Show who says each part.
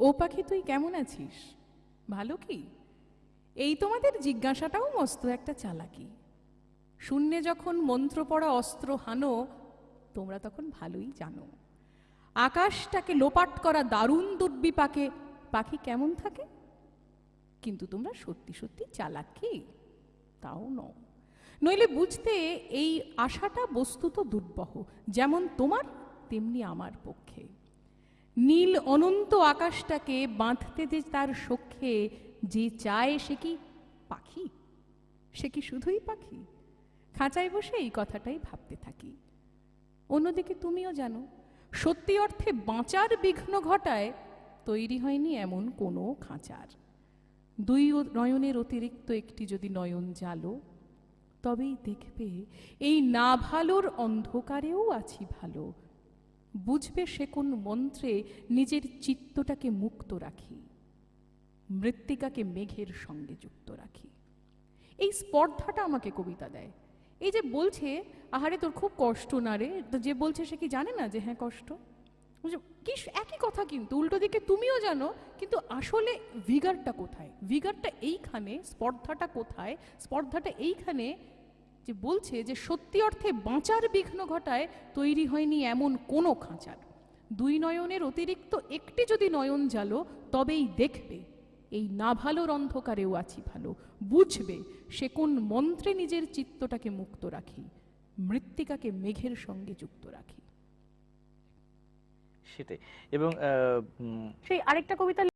Speaker 1: ও পাখি, তুই কেমন আছিস? ভালো কি? এই তোমাদের জিজ্ঞাসাটাও মস্ত একটা চালাকি। শূন্যে যখন মন্ত্র পড়া অস্ত্র হানো, তোমরা তখন ভালোই জানো। আকাশটাকে লোপাট করা দারুণ দুর্বিপাকে পাখি কেমন থাকে? কিন্তু তোমরা সত্যি সত্যি চালাক? কি তাও নও। নইলে বুঝতে এই আশাটা বস্তুত দুর্বহ, যেমন তোমার, তেমনি আমার পক্ষে। নীল অনন্ত আকাশটাকে বাঁধতে যে তার সখ্যে যে চায় সে কি পাখি? সে কি শুধুই পাখি? খাঁচায় বসে এই কথাটাই ভাবতে থাকি। অন্যদিকে তুমিও জানো, সত্যি অর্থে বাঁচার বিঘ্ন ঘটায় তৈরি হয়নি এমন কোনো খাঁচার। দুই নয়নের অতিরিক্ত একটি যদি নয়ন জালো, তবেই দেখবে এই না ভালোর অন্ধকারেও আছি ভালো। বুঝবে সে কোন মন্ত্রে নিজের চিত্তটাকে মুক্ত রাখি, মৃত্তিকাকে মেঘের সঙ্গে যুক্ত রাখি। এই স্পর্ধাটা আমাকে কবিতা দেয়। এই যে বলছে, আহারে তোর খুব কষ্ট না রে? যে বলছে সে কি জানে না যে হ্যাঁ কষ্ট? কি একই কথা কিন্তু, উল্টো দিকে তুমিও জানো, কিন্তু আসলে ভিগারটা কোথায়? ভিগারটা এইখানে, স্পর্ধাটা কোথায়? স্পর্ধাটা এইখানে যে বলছে যে সত্যি অর্থে বাঁচার বিঘ্ন ঘটায় তৈরি হয়নি এমন কোনো খাঁচার। দুই নয়নের অতিরিক্ত একটি যদি নয়ন জালো তবেই দেখবে এই না ভালোর অন্ধকারেও আছি ভালো। বুঝবে সে কোন মন্ত্রে নিজের চিত্তটাকে মুক্ত রাখি মৃত্তিকাকে মেঘের সঙ্গে যুক্ত রাখি।
Speaker 2: সেটাই। এবং আহ,
Speaker 3: সেই আরেকটা কবিতা